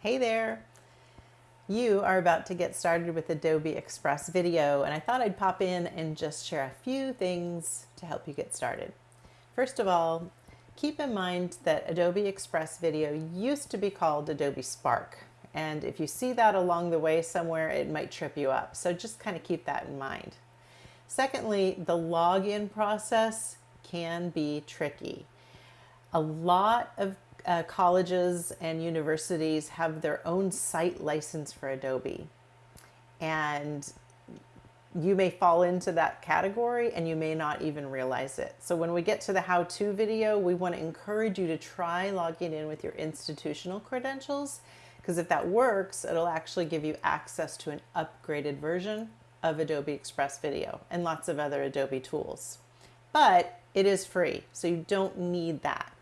Hey there! You are about to get started with Adobe Express Video and I thought I'd pop in and just share a few things to help you get started. First of all, keep in mind that Adobe Express Video used to be called Adobe Spark and if you see that along the way somewhere it might trip you up so just kind of keep that in mind. Secondly, the login process can be tricky. A lot of uh, colleges and universities have their own site license for Adobe. And you may fall into that category and you may not even realize it. So when we get to the how-to video, we want to encourage you to try logging in with your institutional credentials because if that works, it'll actually give you access to an upgraded version of Adobe Express Video and lots of other Adobe tools. But it is free, so you don't need that.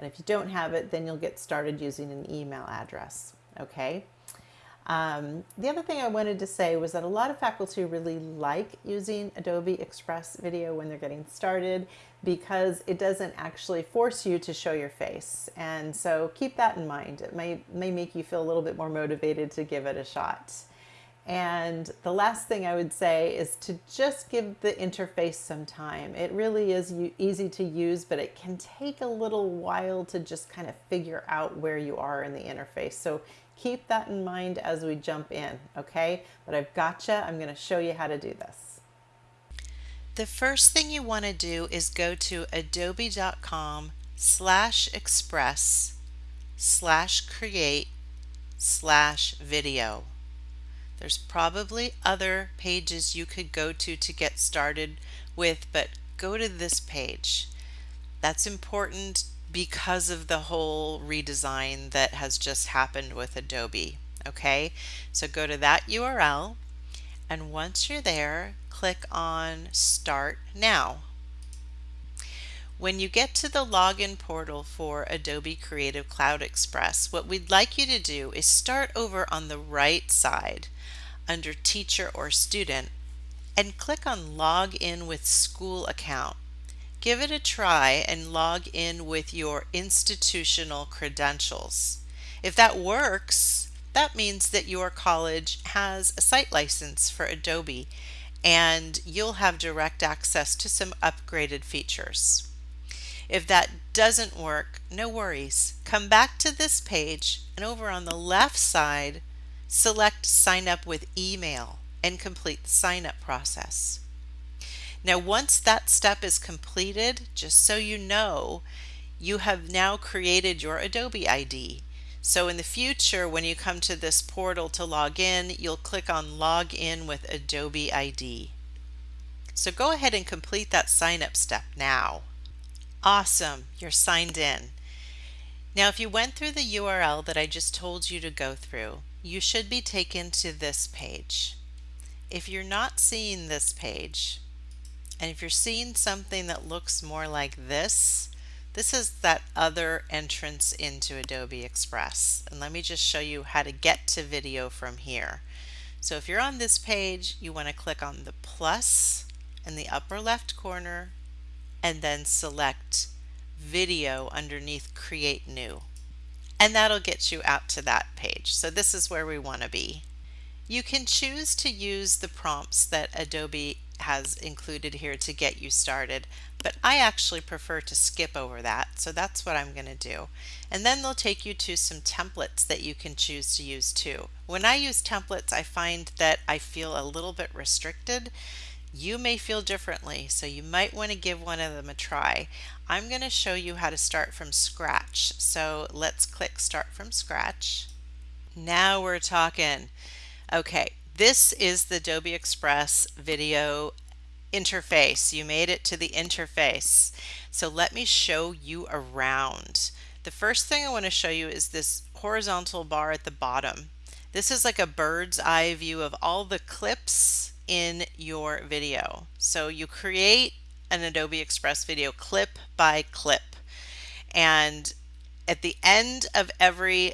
And if you don't have it, then you'll get started using an email address. Okay. Um, the other thing I wanted to say was that a lot of faculty really like using Adobe Express Video when they're getting started because it doesn't actually force you to show your face. And so keep that in mind. It may, may make you feel a little bit more motivated to give it a shot. And the last thing I would say is to just give the interface some time. It really is easy to use, but it can take a little while to just kind of figure out where you are in the interface. So keep that in mind as we jump in, okay? But I've gotcha. I'm going to show you how to do this. The first thing you want to do is go to adobe.com slash express slash create slash video. There's probably other pages you could go to to get started with, but go to this page. That's important because of the whole redesign that has just happened with Adobe. Okay, so go to that URL and once you're there, click on Start Now. When you get to the login portal for Adobe Creative Cloud Express, what we'd like you to do is start over on the right side under Teacher or Student and click on Log in with School Account. Give it a try and log in with your institutional credentials. If that works, that means that your college has a site license for Adobe and you'll have direct access to some upgraded features. If that doesn't work, no worries. Come back to this page and over on the left side, select sign up with email and complete the sign up process. Now once that step is completed, just so you know, you have now created your Adobe ID. So in the future, when you come to this portal to log in, you'll click on log in with Adobe ID. So go ahead and complete that sign up step now. Awesome, you're signed in. Now if you went through the URL that I just told you to go through, you should be taken to this page. If you're not seeing this page, and if you're seeing something that looks more like this, this is that other entrance into Adobe Express. And let me just show you how to get to video from here. So if you're on this page, you want to click on the plus in the upper left corner and then select video underneath create new. And that'll get you out to that page. So this is where we want to be. You can choose to use the prompts that Adobe has included here to get you started but I actually prefer to skip over that so that's what I'm going to do. And then they'll take you to some templates that you can choose to use too. When I use templates I find that I feel a little bit restricted you may feel differently, so you might want to give one of them a try. I'm going to show you how to start from scratch. So let's click Start from Scratch. Now we're talking. Okay, this is the Adobe Express video interface. You made it to the interface. So let me show you around. The first thing I want to show you is this horizontal bar at the bottom. This is like a bird's eye view of all the clips in your video. So you create an Adobe Express video clip by clip. And at the end of every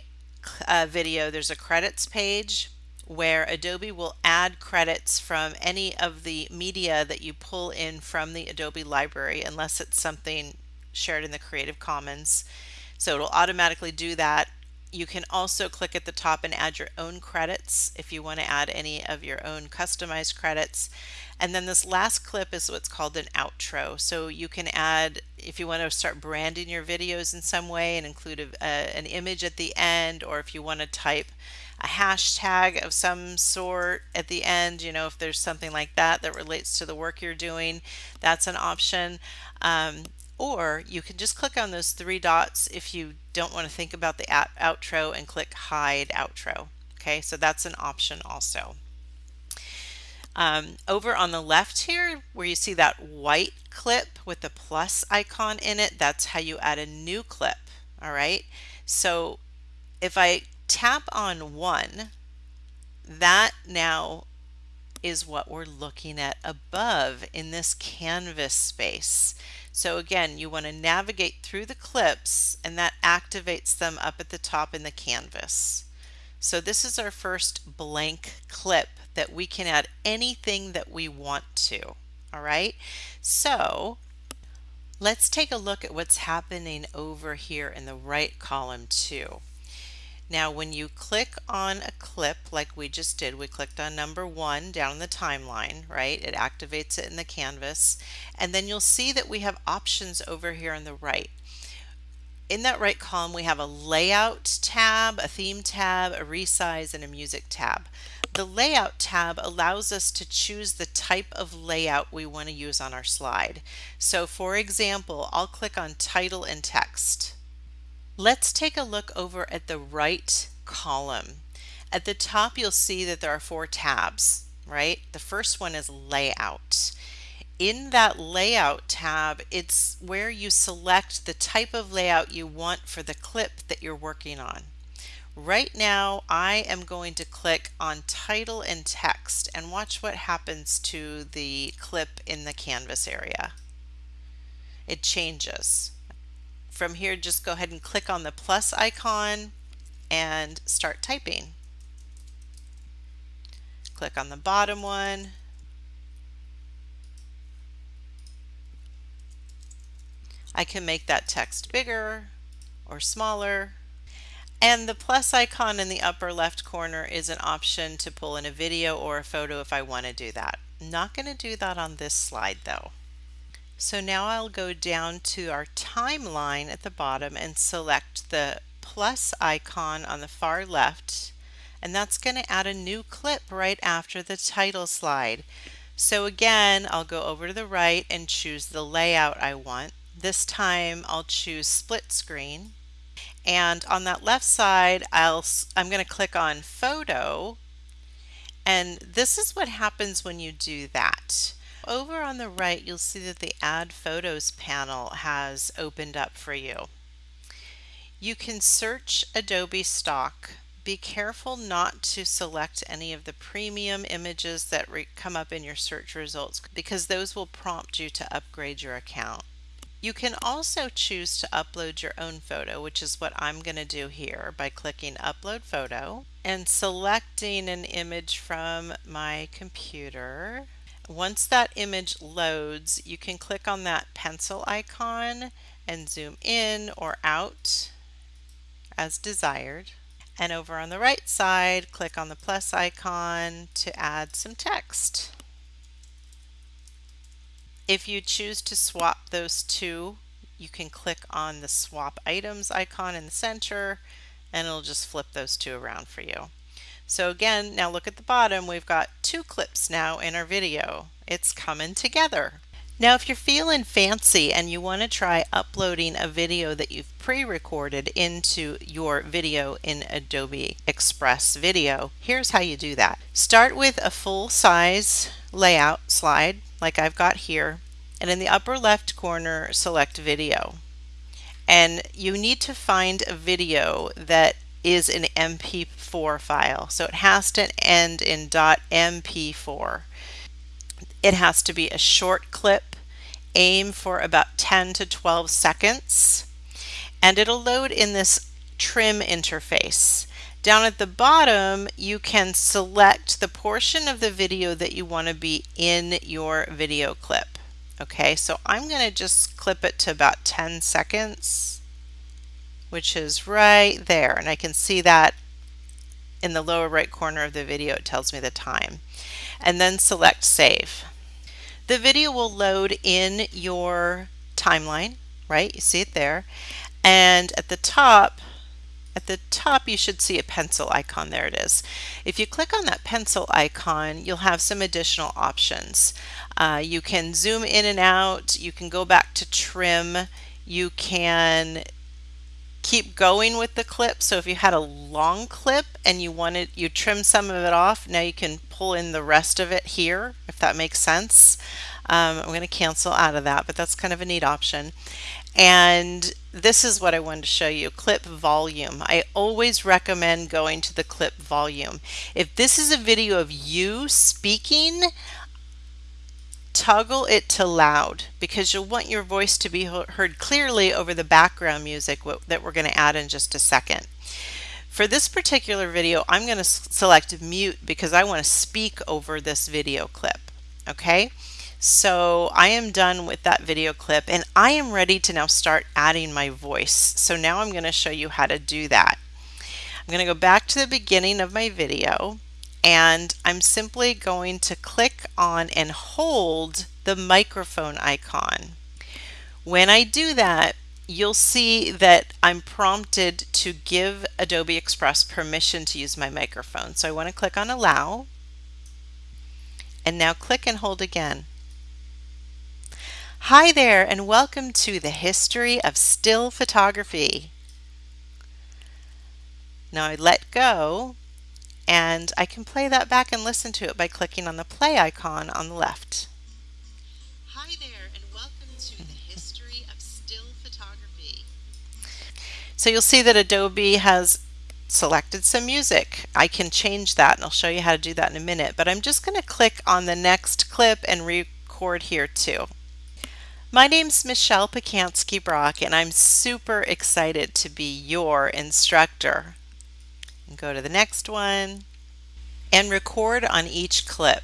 uh, video, there's a credits page where Adobe will add credits from any of the media that you pull in from the Adobe library, unless it's something shared in the Creative Commons. So it'll automatically do that You can also click at the top and add your own credits if you want to add any of your own customized credits. And then this last clip is what's called an outro. So you can add, if you want to start branding your videos in some way and include a, a, an image at the end, or if you want to type a hashtag of some sort at the end, you know, if there's something like that that relates to the work you're doing, that's an option. Um, or you can just click on those three dots if you don't want to think about the outro and click hide outro. Okay, so that's an option also. Um, over on the left here where you see that white clip with the plus icon in it, that's how you add a new clip. All right, so if I tap on one, that now is what we're looking at above in this canvas space. So again, you want to navigate through the clips and that activates them up at the top in the canvas. So this is our first blank clip that we can add anything that we want to. All right, so let's take a look at what's happening over here in the right column too. Now when you click on a clip like we just did, we clicked on number one down the timeline, right? It activates it in the canvas. And then you'll see that we have options over here on the right. In that right column, we have a layout tab, a theme tab, a resize, and a music tab. The layout tab allows us to choose the type of layout we want to use on our slide. So for example, I'll click on title and text. Let's take a look over at the right column. At the top, you'll see that there are four tabs, right? The first one is layout. In that layout tab, it's where you select the type of layout you want for the clip that you're working on. Right now, I am going to click on title and text and watch what happens to the clip in the canvas area. It changes. From here, just go ahead and click on the plus icon and start typing. Click on the bottom one. I can make that text bigger or smaller. And the plus icon in the upper left corner is an option to pull in a video or a photo if I want to do that. Not going to do that on this slide though. So now I'll go down to our timeline at the bottom and select the plus icon on the far left and that's going to add a new clip right after the title slide. So again, I'll go over to the right and choose the layout I want. This time I'll choose split screen. And on that left side, I'll, I'm going to click on photo. And this is what happens when you do that. Over on the right, you'll see that the Add Photos panel has opened up for you. You can search Adobe Stock. Be careful not to select any of the premium images that come up in your search results because those will prompt you to upgrade your account. You can also choose to upload your own photo, which is what I'm going to do here by clicking Upload Photo and selecting an image from my computer. Once that image loads, you can click on that pencil icon and zoom in or out as desired. And over on the right side, click on the plus icon to add some text. If you choose to swap those two, you can click on the swap items icon in the center and it'll just flip those two around for you. So again, now look at the bottom, we've got two clips now in our video. It's coming together. Now if you're feeling fancy and you want to try uploading a video that you've pre-recorded into your video in Adobe Express Video, here's how you do that. Start with a full size layout slide like I've got here and in the upper left corner select video and you need to find a video that is an MP4 file. So it has to end in .mp4. It has to be a short clip. Aim for about 10 to 12 seconds. And it'll load in this trim interface. Down at the bottom, you can select the portion of the video that you want to be in your video clip. Okay, so I'm going to just clip it to about 10 seconds. which is right there. And I can see that in the lower right corner of the video, it tells me the time. And then select save. The video will load in your timeline, right? You see it there. And at the top, at the top you should see a pencil icon. There it is. If you click on that pencil icon, you'll have some additional options. Uh, you can zoom in and out. You can go back to trim. You can keep going with the clip. So if you had a long clip and you wanted, you trim some of it off, now you can pull in the rest of it here, if that makes sense. Um, I'm going to cancel out of that, but that's kind of a neat option. And this is what I wanted to show you, clip volume. I always recommend going to the clip volume. If this is a video of you speaking, toggle it to loud because you'll want your voice to be heard clearly over the background music that we're going to add in just a second. For this particular video, I'm going to select mute because I want to speak over this video clip. Okay, so I am done with that video clip and I am ready to now start adding my voice. So now I'm going to show you how to do that. I'm going to go back to the beginning of my video and I'm simply going to click on and hold the microphone icon. When I do that, you'll see that I'm prompted to give Adobe Express permission to use my microphone. So I want to click on allow and now click and hold again. Hi there and welcome to the history of still photography. Now I let go and I can play that back and listen to it by clicking on the play icon on the left. Hi there and welcome to the history of still photography. So you'll see that Adobe has selected some music. I can change that and I'll show you how to do that in a minute, but I'm just going to click on the next clip and record here too. My name's Michelle Pacansky Brock and I'm super excited to be your instructor and go to the next one and record on each clip.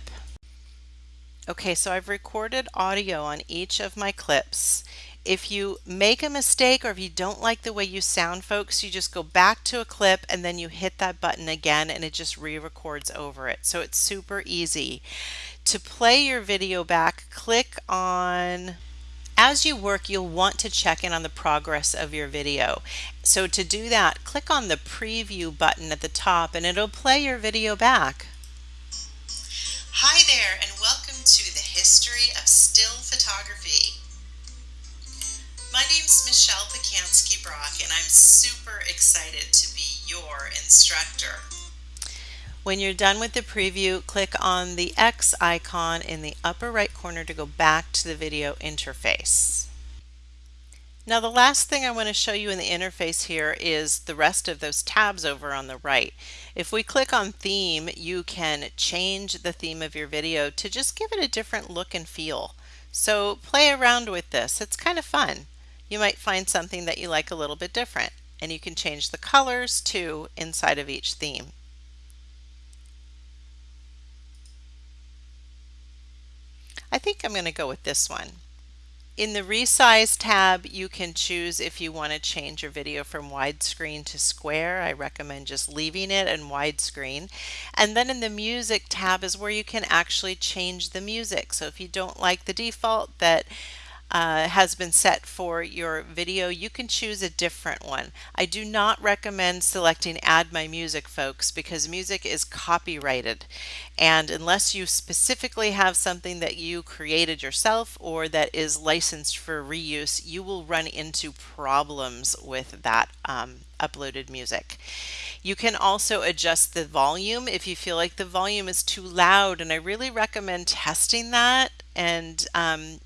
Okay, so I've recorded audio on each of my clips. If you make a mistake or if you don't like the way you sound, folks, you just go back to a clip and then you hit that button again and it just re-records over it. So it's super easy. To play your video back, click on as you work, you'll want to check in on the progress of your video. So to do that, click on the preview button at the top and it'll play your video back. Hi there and welcome to the history of still photography. My name's Michelle Pacansky Brock and I'm super excited to be your instructor. When you're done with the preview, click on the X icon in the upper right corner to go back to the video interface. Now the last thing I want to show you in the interface here is the rest of those tabs over on the right. If we click on theme, you can change the theme of your video to just give it a different look and feel. So play around with this. It's kind of fun. You might find something that you like a little bit different and you can change the colors too inside of each theme. I think I'm going to go with this one. In the resize tab, you can choose if you want to change your video from widescreen to square. I recommend just leaving it in widescreen. And then in the music tab is where you can actually change the music. So if you don't like the default that uh, has been set for your video, you can choose a different one. I do not recommend selecting add my music folks because music is copyrighted and unless you specifically have something that you created yourself or that is licensed for reuse, you will run into problems with that um, uploaded music. You can also adjust the volume if you feel like the volume is too loud and I really recommend testing that and um,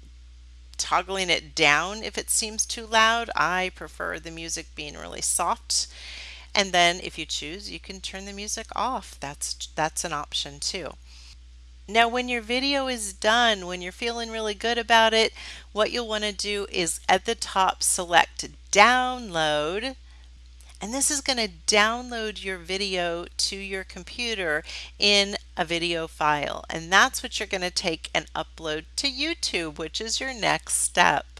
toggling it down if it seems too loud. I prefer the music being really soft. And then if you choose, you can turn the music off. That's, that's an option too. Now when your video is done, when you're feeling really good about it, what you'll want to do is at the top select download and this is going to download your video to your computer in a video file. And that's what you're going to take and upload to YouTube, which is your next step.